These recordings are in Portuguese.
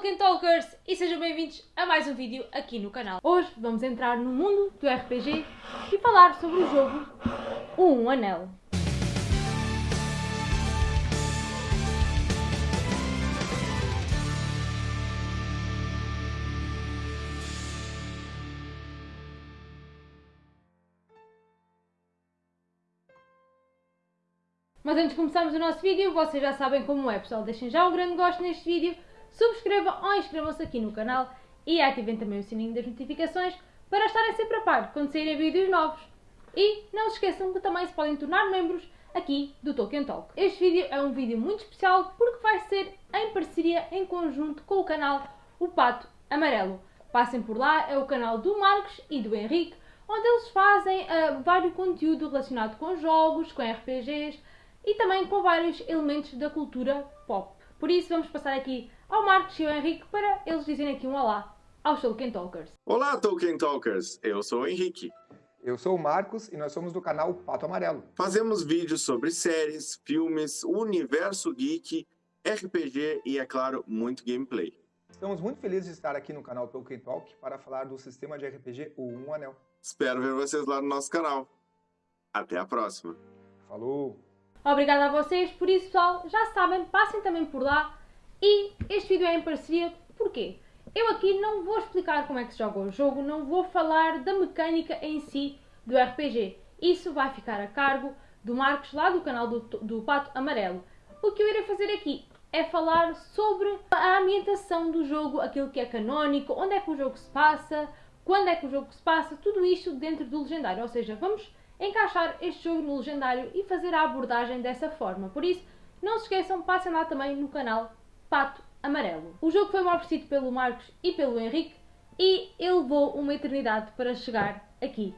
Tolkien Talkers e sejam bem-vindos a mais um vídeo aqui no canal. Hoje vamos entrar no mundo do RPG e falar sobre o jogo Um Anel. Mas antes de começarmos o nosso vídeo, vocês já sabem como é pessoal, deixem já um grande gosto neste vídeo, subscrevam ou inscrevam-se aqui no canal e ativem também o sininho das notificações para estarem sempre a par quando saírem vídeos novos. E não se esqueçam que também se podem tornar membros aqui do Tolkien Talk. Este vídeo é um vídeo muito especial porque vai ser em parceria, em conjunto com o canal O Pato Amarelo. Passem por lá, é o canal do Marcos e do Henrique, onde eles fazem uh, vários conteúdo relacionado com jogos, com RPGs, e também com vários elementos da cultura pop. Por isso vamos passar aqui ao Marcos e ao Henrique para eles dizerem aqui um olá aos Tolkien Talkers. Olá Tolkien Talkers, eu sou o Henrique. Eu sou o Marcos e nós somos do canal Pato Amarelo. Fazemos vídeos sobre séries, filmes, universo geek, RPG e, é claro, muito gameplay. Estamos muito felizes de estar aqui no canal Tolkien Talk para falar do sistema de RPG O Um Anel. Espero ver vocês lá no nosso canal. Até a próxima. Falou! Obrigada a vocês, por isso pessoal, já sabem, passem também por lá e este vídeo é em parceria, porquê? Eu aqui não vou explicar como é que se joga o jogo, não vou falar da mecânica em si do RPG. Isso vai ficar a cargo do Marcos lá do canal do, do Pato Amarelo. O que eu irei fazer aqui é falar sobre a ambientação do jogo, aquilo que é canónico, onde é que o jogo se passa, quando é que o jogo se passa, tudo isto dentro do legendário. Ou seja, vamos encaixar este jogo no legendário e fazer a abordagem dessa forma. Por isso, não se esqueçam, passem lá também no canal Pato Amarelo. O jogo foi-me oferecido pelo Marcos e pelo Henrique e ele levou uma eternidade para chegar aqui.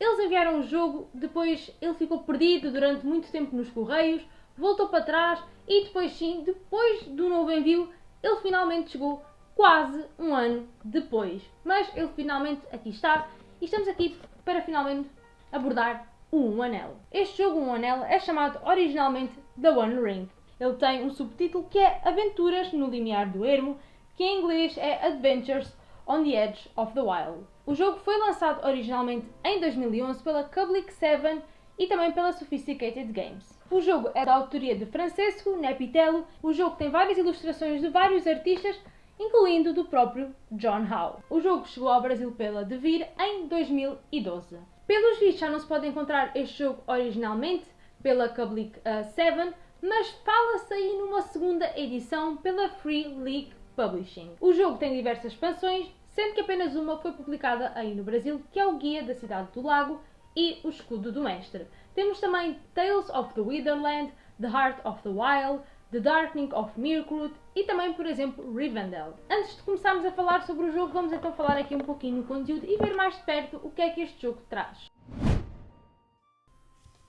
Eles enviaram o jogo, depois ele ficou perdido durante muito tempo nos correios, voltou para trás e depois sim, depois do novo envio, ele finalmente chegou quase um ano depois. Mas ele finalmente aqui está e estamos aqui para finalmente abordar o Um Anel. Este jogo Um Anel é chamado originalmente The One Ring. Ele tem um subtítulo que é Aventuras no Limiar do Ermo, que em inglês é Adventures on the Edge of the Wild. O jogo foi lançado originalmente em 2011 pela Public 7 e também pela Sophisticated Games. O jogo é da autoria de Francesco Nepitello. O jogo tem várias ilustrações de vários artistas, incluindo do próprio John Howe. O jogo chegou ao Brasil pela Devir em 2012. Pelos vistos já não se pode encontrar este jogo originalmente pela Public 7, uh, mas fala-se aí numa segunda edição pela Free League Publishing. O jogo tem diversas expansões, sendo que apenas uma foi publicada aí no Brasil, que é o Guia da Cidade do Lago e o Escudo do Mestre. Temos também Tales of the Witherland, The Heart of the Wild, The Darkening of Mirkwood e também, por exemplo, Rivendell. Antes de começarmos a falar sobre o jogo, vamos então falar aqui um pouquinho no conteúdo e ver mais de perto o que é que este jogo traz.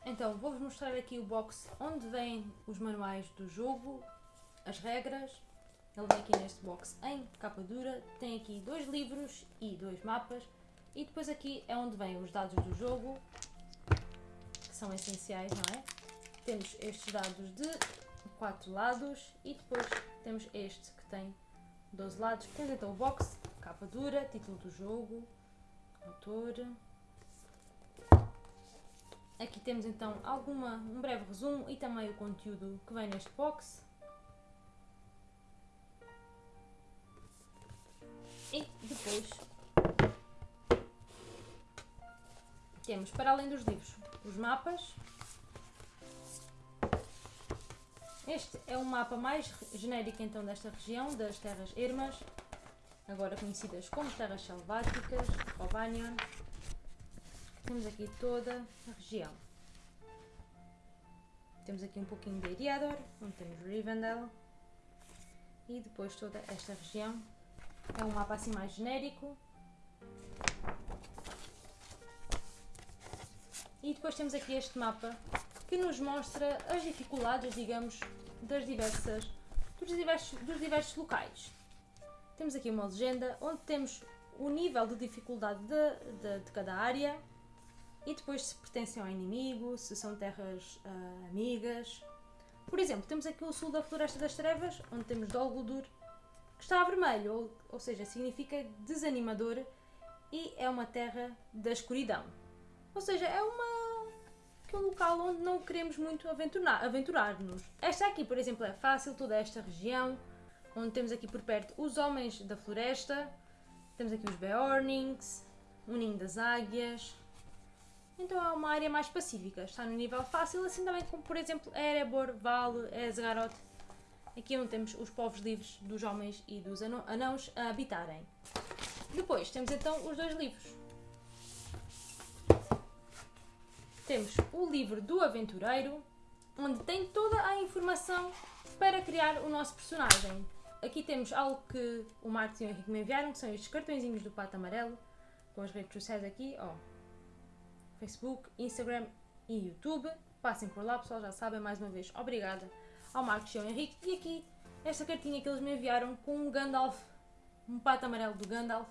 Então, vou-vos mostrar aqui o box onde vêm os manuais do jogo, as regras. Ele vem aqui neste box em capa dura, tem aqui dois livros e dois mapas. E depois aqui é onde vêm os dados do jogo, que são essenciais, não é? Temos estes dados de quatro lados e depois temos este que tem 12 lados. Temos então o box, capa dura, título do jogo, autor. Aqui temos então alguma, um breve resumo e também o conteúdo que vem neste box. E depois temos, para além dos livros, os mapas Este é um mapa mais genérico então desta região, das terras ermas, agora conhecidas como terras selváticas, Ovanion. Temos aqui toda a região. Temos aqui um pouquinho de Eriador, onde temos Rivendell. E depois toda esta região. É um mapa assim mais genérico. E depois temos aqui este mapa que nos mostra as dificuldades, digamos, das diversas, dos, diversos, dos diversos locais. Temos aqui uma legenda onde temos o nível de dificuldade de, de, de cada área e depois se pertencem ao inimigo, se são terras uh, amigas. Por exemplo, temos aqui o sul da Floresta das Trevas, onde temos Dol Guldur, que está a vermelho, ou, ou seja, significa desanimador e é uma terra da escuridão. Ou seja, é uma é um local onde não queremos muito aventurar-nos. Aventurar esta aqui, por exemplo, é fácil, toda esta região, onde temos aqui por perto os homens da floresta, temos aqui os Beornings, o ninho das águias. Então é uma área mais pacífica, está no nível fácil, assim também como, por exemplo, Erebor, Val, Esgaroth. Aqui onde temos os povos livres dos homens e dos anãos a habitarem. Depois temos então os dois livros. Temos o livro do aventureiro, onde tem toda a informação para criar o nosso personagem. Aqui temos algo que o Marcos e o Henrique me enviaram, que são estes cartõezinhos do pato amarelo, com as redes sociais aqui, ó. Facebook, Instagram e YouTube. Passem por lá, pessoal, já sabem, mais uma vez, obrigada ao Marcos e ao Henrique. E aqui, esta cartinha que eles me enviaram com um Gandalf, um pato amarelo do Gandalf.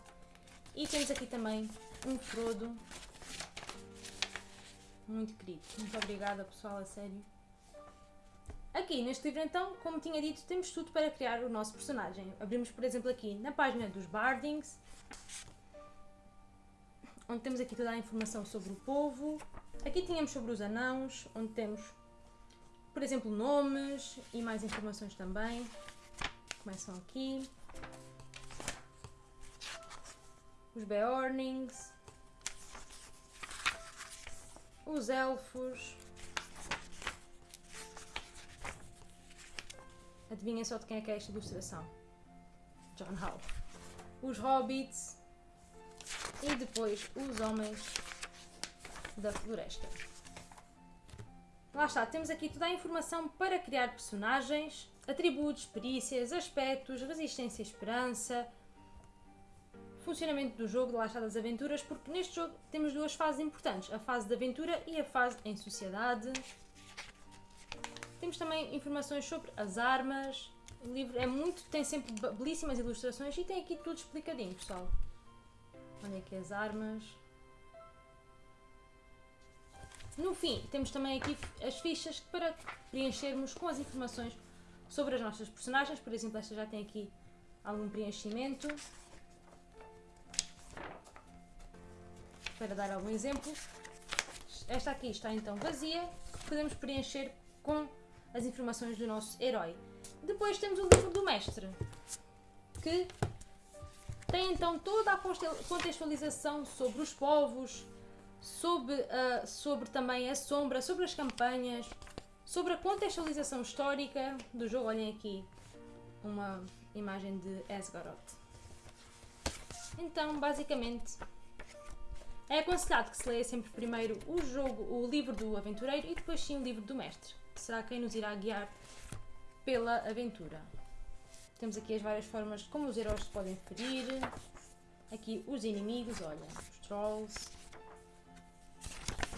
E temos aqui também um Frodo. Muito querido. Muito obrigada, pessoal, a sério. Aqui neste livro, então, como tinha dito, temos tudo para criar o nosso personagem. Abrimos, por exemplo, aqui na página dos Bardings, onde temos aqui toda a informação sobre o povo. Aqui tínhamos sobre os anãos, onde temos por exemplo, nomes e mais informações também. Começam aqui. Os Beornings. Os Elfos. Adivinhem só de quem é que é esta ilustração. John Howe. Os Hobbits. E depois os Homens da Floresta. Lá está, temos aqui toda a informação para criar personagens, atributos, perícias, aspectos, resistência e esperança, funcionamento do jogo, lá está das aventuras, porque neste jogo temos duas fases importantes, a fase de aventura e a fase em sociedade. Temos também informações sobre as armas, o livro é muito, tem sempre belíssimas ilustrações e tem aqui tudo explicadinho, pessoal. Olha aqui as armas. No fim, temos também aqui as fichas para preenchermos com as informações sobre as nossas personagens. Por exemplo, esta já tem aqui algum preenchimento. Para dar algum exemplo. Esta aqui está então vazia, podemos preencher com as informações do nosso herói. Depois temos o livro do mestre, que tem então toda a contextualização sobre os povos, sobre, uh, sobre também a sombra, sobre as campanhas, sobre a contextualização histórica do jogo. Olhem aqui uma imagem de Esgaroth. Então, basicamente, é aconselhado que se leia sempre primeiro o jogo, o livro do aventureiro e depois sim o livro do mestre, que será quem nos irá guiar pela aventura. Temos aqui as várias formas como os heróis se podem ferir. Aqui os inimigos, olha, os trolls,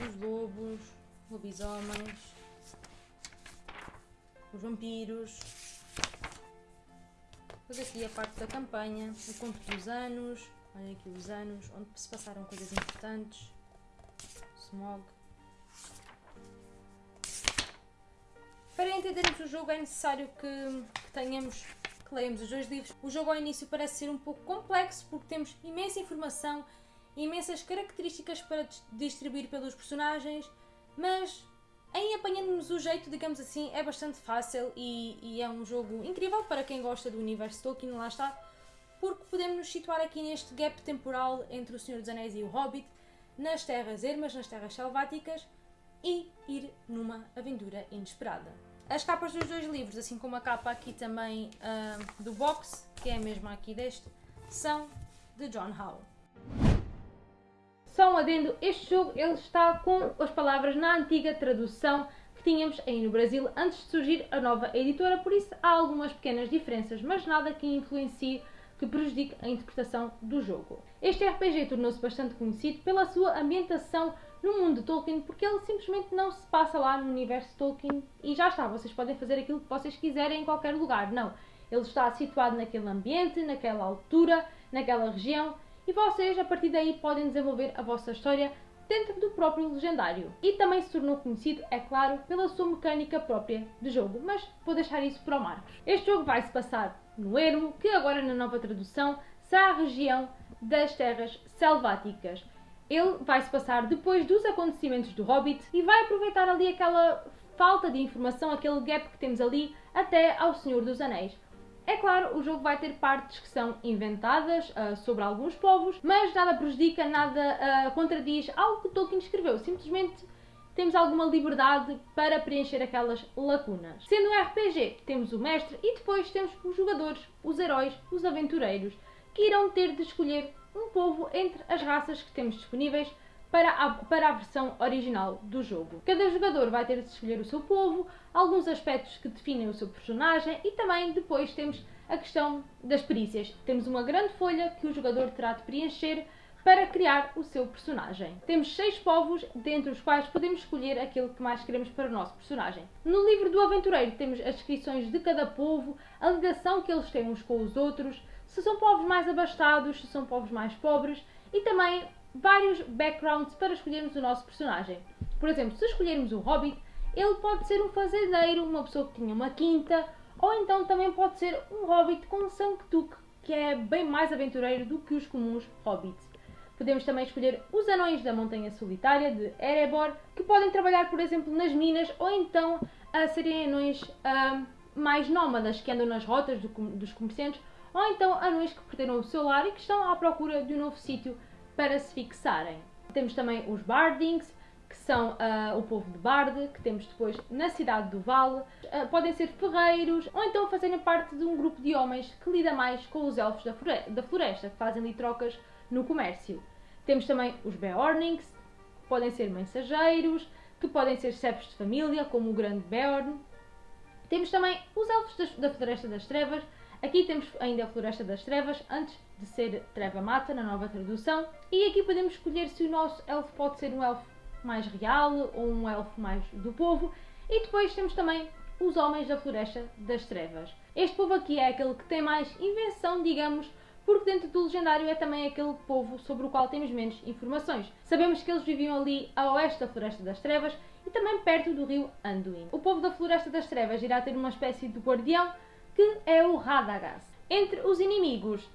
os lobos, lobisomens, os vampiros. Depois aqui a parte da campanha, o conto dos anos, olhem aqui os anos, onde se passaram coisas importantes, smog. Para entendermos o jogo é necessário que, que tenhamos que leemos os dois livros. O jogo ao início parece ser um pouco complexo porque temos imensa informação imensas características para distribuir pelos personagens, mas em apanhando-nos o jeito, digamos assim, é bastante fácil e, e, é um jogo incrível para quem gosta do universo Tolkien, lá está, porque podemos nos situar aqui neste gap temporal entre o Senhor dos Anéis e o Hobbit, nas terras ermas, nas terras selváticas e ir numa aventura inesperada. As capas dos dois livros, assim como a capa aqui também uh, do box, que é a mesma aqui deste, são de John Howe. Só um adendo, este jogo ele está com as palavras na antiga tradução que tínhamos aí no Brasil antes de surgir a nova editora, por isso há algumas pequenas diferenças, mas nada que influencie que prejudique a interpretação do jogo. Este RPG tornou-se bastante conhecido pela sua ambientação no mundo Tolkien, porque ele simplesmente não se passa lá no universo Tolkien e já está, vocês podem fazer aquilo que vocês quiserem em qualquer lugar. Não, ele está situado naquele ambiente, naquela altura, naquela região e vocês a partir daí podem desenvolver a vossa história dentro do próprio legendário. E também se tornou conhecido, é claro, pela sua mecânica própria de jogo, mas vou deixar isso para o Marcos. Este jogo vai se passar no ermo, que agora na nova tradução será a região das terras selváticas. Ele vai se passar depois dos acontecimentos do Hobbit e vai aproveitar ali aquela falta de informação, aquele gap que temos ali até ao Senhor dos Anéis. É claro, o jogo vai ter partes que são inventadas uh, sobre alguns povos, mas nada prejudica, nada uh, contradiz algo que Tolkien escreveu. Simplesmente temos alguma liberdade para preencher aquelas lacunas. Sendo um RPG, temos o mestre e depois temos os jogadores, os heróis, os aventureiros, que irão ter de escolher um povo entre as raças que temos disponíveis para a, para a versão original do jogo. Cada jogador vai ter de escolher o seu povo, alguns aspectos que definem o seu personagem e também depois temos a questão das perícias. Temos uma grande folha que o jogador terá de preencher para criar o seu personagem. Temos seis povos, dentre os quais podemos escolher aquele que mais queremos para o nosso personagem. No livro do aventureiro temos as descrições de cada povo, a ligação que eles têm uns com os outros, se são povos mais abastados, se são povos mais pobres e também vários backgrounds para escolhermos o nosso personagem. Por exemplo, se escolhermos um hobbit, ele pode ser um fazendeiro, uma pessoa que tinha uma quinta, ou então também pode ser um hobbit com sangue que é bem mais aventureiro do que os comuns hobbits. Podemos também escolher os anões da Montanha Solitária de Erebor, que podem trabalhar, por exemplo, nas minas, ou então a serem anões uh, mais nómadas, que andam nas rotas do, dos comerciantes, ou então anões que perderam o seu lar e que estão à procura de um novo sítio para se fixarem. Temos também os Bardings, que são uh, o povo de Bard, que temos depois na cidade do Vale. Uh, podem ser ferreiros ou então fazerem parte de um grupo de homens que lida mais com os elfos da floresta que fazem ali trocas no comércio. Temos também os Beornings, que podem ser mensageiros, que podem ser chefes de família, como o grande Beorn. Temos também os elfos da Floresta das Trevas. Aqui temos ainda a Floresta das Trevas, antes de ser Treva Mata, na nova tradução. E aqui podemos escolher se o nosso elfo pode ser um elfo mais real ou um elfo mais do povo. E depois temos também os Homens da Floresta das Trevas. Este povo aqui é aquele que tem mais invenção, digamos, porque dentro do legendário é também aquele povo sobre o qual temos menos informações. Sabemos que eles viviam ali a oeste da Floresta das Trevas e também perto do rio Anduin. O povo da Floresta das Trevas irá ter uma espécie de guardião que é o Radagast. Entre os inimigos,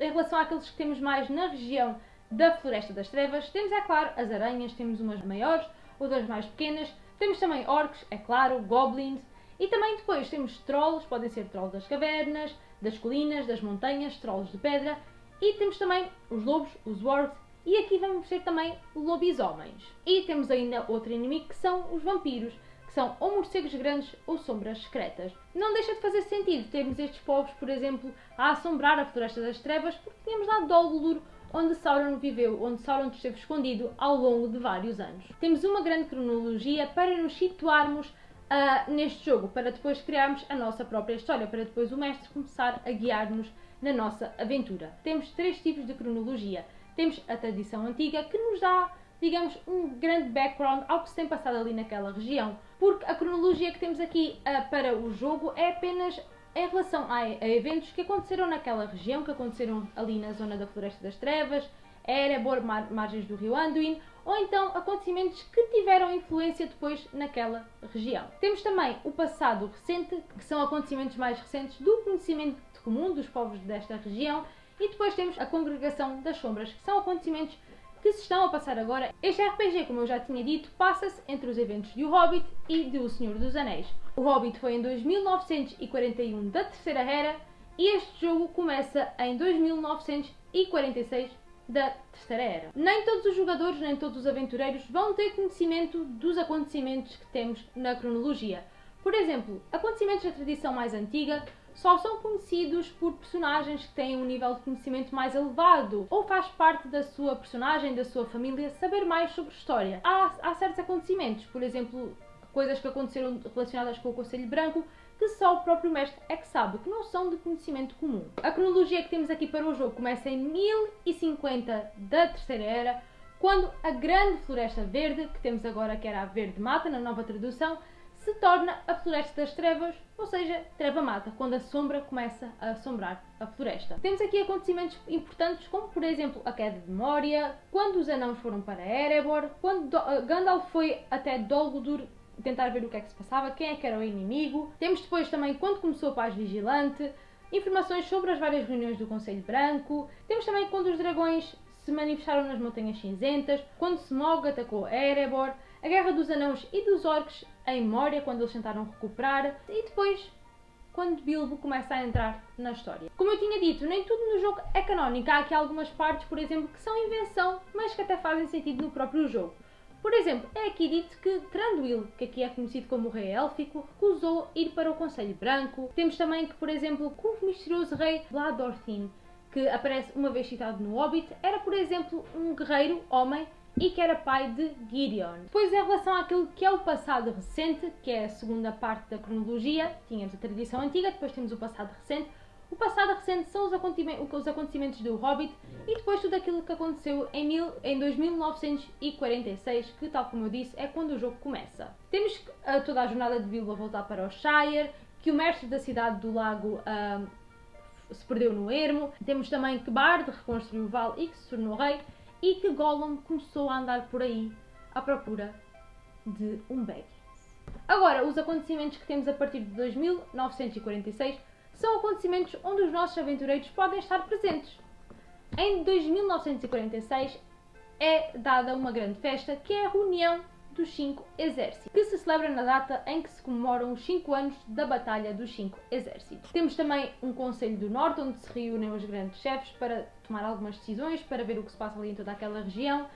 em relação àqueles que temos mais na região da Floresta das Trevas, temos, é claro, as aranhas, temos umas maiores, outras mais pequenas, temos também orcs, é claro, goblins, e também depois temos trolls, podem ser trolls das cavernas, das colinas, das montanhas, trolls de pedra, e temos também os lobos, os wargs, e aqui vamos ter também lobisomens. E temos ainda outro inimigo que são os vampiros, que são ou morcegos grandes ou sombras secretas. Não deixa de fazer sentido termos estes povos, por exemplo, a assombrar a Floresta das Trevas, porque tínhamos lá Dol Guldur, onde Sauron viveu, onde Sauron esteve escondido ao longo de vários anos. Temos uma grande cronologia para nos situarmos uh, neste jogo, para depois criarmos a nossa própria história, para depois o mestre começar a guiar-nos na nossa aventura. Temos três tipos de cronologia. Temos a tradição antiga, que nos dá, digamos, um grande background ao que se tem passado ali naquela região, porque a cronologia que temos aqui uh, para o jogo é apenas em relação a, a, eventos que aconteceram naquela região, que aconteceram ali na zona da Floresta das Trevas, Erebor, mar, margens do rio Anduin, ou então acontecimentos que tiveram influência depois naquela região. Temos também o passado recente, que são acontecimentos mais recentes do conhecimento comum dos povos desta região, e depois temos a Congregação das Sombras, que são acontecimentos que se estão a passar agora. Este RPG, como eu já tinha dito, passa-se entre os eventos de O Hobbit e de O Senhor dos Anéis. O Hobbit foi em 2941 da Terceira Era e este jogo começa em 2946 da Terceira Era. Nem todos os jogadores, nem todos os aventureiros vão ter conhecimento dos acontecimentos que temos na cronologia. Por exemplo, acontecimentos da tradição mais antiga só são conhecidos por personagens que têm um nível de conhecimento mais elevado ou faz parte da sua personagem, da sua família, saber mais sobre história. Há, há certos acontecimentos, por exemplo, coisas que aconteceram relacionadas com o Conselho Branco, que só o próprio mestre é que sabe, que não são de conhecimento comum. A cronologia que temos aqui para o jogo começa em 1050 da Terceira Era, quando a Grande Floresta Verde, que temos agora que era a Verde Mata na nova tradução, se torna a Floresta das Trevas, ou seja, Treva Mata, quando a sombra começa a assombrar a floresta. Temos aqui acontecimentos importantes, como por exemplo a queda de Moria, quando os anãos foram para Erebor, quando Gandalf foi até Dol Guldur tentar ver o que é que se passava, quem é que era o inimigo. Temos depois também quando começou a paz vigilante, informações sobre as várias reuniões do Conselho Branco, temos também quando os dragões se manifestaram nas Montanhas Cinzentas, quando Smog atacou Erebor, a Guerra dos Anãos e dos Orcs em Moria, quando eles tentaram recuperar, e depois quando Bilbo começa a entrar na história. Como eu tinha dito, nem tudo no jogo é canónico. Há aqui algumas partes, por exemplo, que são invenção, mas que até fazem sentido no próprio jogo. Por exemplo, é aqui dito que Tranduil, que aqui é conhecido como Rei Élfico, recusou ir para o Conselho Branco. Temos também que, por exemplo, o misterioso rei Bladorthin, que aparece uma vez citado no Hobbit, era, por exemplo, um guerreiro, homem, e que era pai de Gideon. Depois, em relação àquilo que é o passado recente, que é a segunda parte da cronologia, tínhamos a tradição antiga, depois temos o passado recente. O passado recente são os acontecimentos, os acontecimentos do Hobbit e depois tudo aquilo que aconteceu em, mil, em 2946, que, tal como eu disse, é quando o jogo começa. Temos toda a jornada de Bilbo a voltar para o Shire, que o mestre da cidade do lago se perdeu no ermo. Temos também que Bard reconstruiu o Val e que se tornou rei e que Gollum começou a andar por aí à procura de um Baggins. Agora, os acontecimentos que temos a partir de 2946 são acontecimentos onde os nossos aventureiros podem estar presentes. Em 2946 é dada uma grande festa que é a reunião dos cinco exércitos, que se celebra na data em que se comemoram os cinco anos da Batalha dos Cinco Exércitos. Temos também um Conselho do Norte, onde se reúnem os grandes chefes para tomar algumas decisões, para ver o que se passa ali em toda aquela região.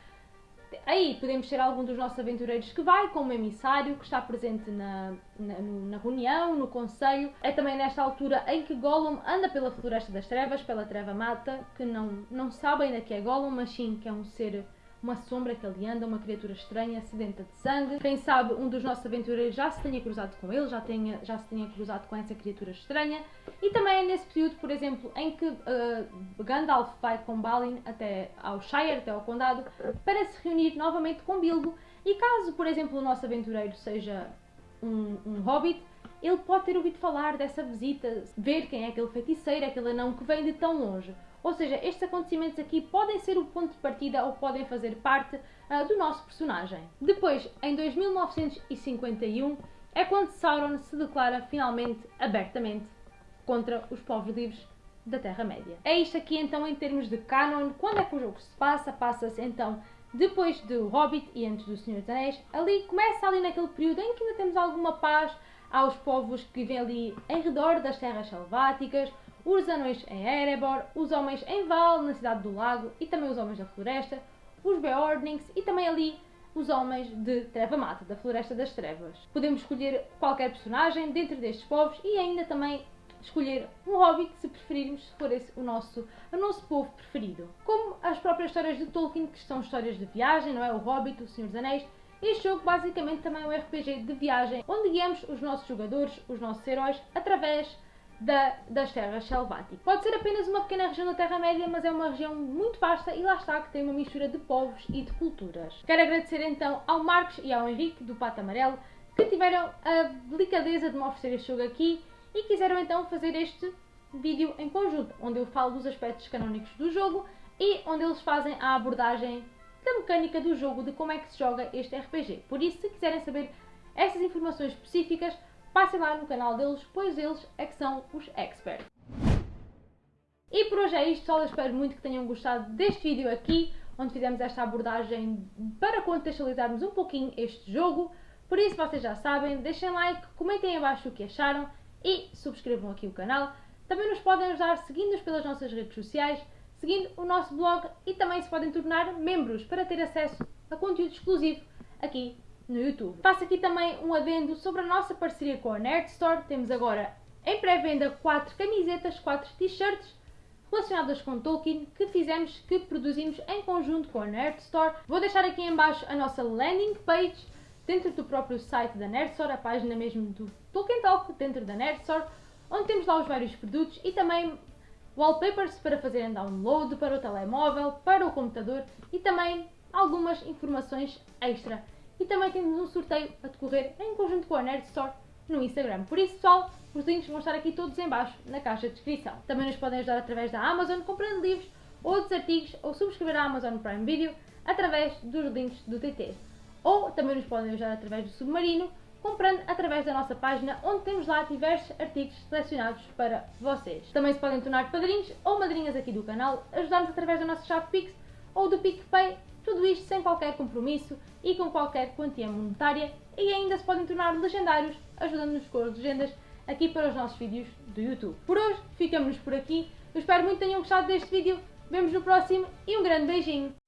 Aí podemos ter algum dos nossos aventureiros que vai como emissário, que está presente na, na, na, reunião, no conselho. É também nesta altura em que Gollum anda pela Floresta das Trevas, pela Treva Mata, que não, não sabe ainda que é Gollum, mas sim que é um ser uma sombra que ali anda, uma criatura estranha, sedenta de sangue. Quem sabe um dos nossos aventureiros já se tenha cruzado com ele, já, tenha, já se tenha cruzado com essa criatura estranha. E também é nesse período, por exemplo, em que uh, Gandalf vai com Balin até ao Shire, até ao Condado, para se reunir novamente com Bilbo. E caso, por exemplo, o nosso aventureiro seja um, um hobbit, ele pode ter ouvido falar dessa visita, ver quem é aquele feiticeiro, aquele anão que vem de tão longe. Ou seja, estes acontecimentos aqui podem ser o ponto de partida ou podem fazer parte uh, do nosso personagem. Depois, em 2951, é quando Sauron se declara finalmente, abertamente, contra os povos livres da Terra-média. É isto aqui então em termos de canon. Quando é que o jogo se passa? Passa-se então depois do Hobbit e antes do Senhor dos Anéis. Ali começa ali naquele período em que ainda temos alguma paz aos povos que vivem ali em redor das terras selváticas, os anões em Erebor, os homens em Val, na cidade do lago, e também os homens da floresta, os Beornings e também ali os homens de Treva Mata, da Floresta das Trevas. Podemos escolher qualquer personagem dentro destes povos e ainda também escolher um hobbit se preferirmos, se for esse o nosso, o nosso povo preferido. Como as próprias histórias de Tolkien, que são histórias de viagem, não é? O Hobbit, o Senhor dos Anéis, este jogo basicamente também é um RPG de viagem, onde guiamos os nossos jogadores, os nossos heróis, através da, das terras selváticas. Pode ser apenas uma pequena região da Terra-média, mas é uma região muito vasta e lá está que tem uma mistura de povos e de culturas. Quero agradecer então ao Marcos e ao Henrique do Pato Amarelo que tiveram a delicadeza de me oferecer este jogo aqui e quiseram então fazer este vídeo em conjunto, onde eu falo dos aspectos canónicos do jogo e onde eles fazem a abordagem da mecânica do jogo, de como é que se joga este RPG. Por isso, se quiserem saber essas informações específicas, passem lá no canal deles, pois eles é que são os experts. E por hoje é isto, pessoal. Eu espero muito que tenham gostado deste vídeo aqui, onde fizemos esta abordagem para contextualizarmos um pouquinho este jogo. Por isso, vocês já sabem, deixem like, comentem abaixo o que acharam e subscrevam aqui o canal. Também nos podem ajudar seguindo-nos pelas nossas redes sociais, seguindo o nosso blog e também se podem tornar membros para ter acesso a conteúdo exclusivo aqui no YouTube. Faço aqui também um adendo sobre a nossa parceria com a Nerd Store. Temos agora em pré-venda 4 camisetas, 4 t-shirts relacionadas com Tolkien que fizemos, que produzimos em conjunto com a Nerd Store. Vou deixar aqui em baixo a nossa landing page dentro do próprio site da Nerd Store, a página mesmo do Tolkien Talk dentro da Nerd Store, onde temos lá os vários produtos e também wallpapers para fazerem download para o telemóvel, para o computador e também algumas informações extra e também temos um sorteio a decorrer em conjunto com a Nerd Store no Instagram. Por isso, pessoal, os links vão estar aqui todos em baixo na caixa de descrição. Também nos podem ajudar através da Amazon comprando livros, outros artigos ou subscrever a Amazon Prime Video através dos links do TT. Ou também nos podem ajudar através do Submarino, comprando através da nossa página, onde temos lá diversos artigos selecionados para vocês. Também se podem tornar padrinhos ou madrinhas aqui do canal, ajudar-nos através da nossa chave Pix ou do PicPay, tudo isto sem qualquer compromisso e com qualquer quantia monetária e ainda se podem tornar legendários, ajudando-nos com as legendas aqui para os nossos vídeos do YouTube. Por hoje, ficamos por aqui. Eu espero muito que tenham gostado deste vídeo. Vemos no próximo e um grande beijinho!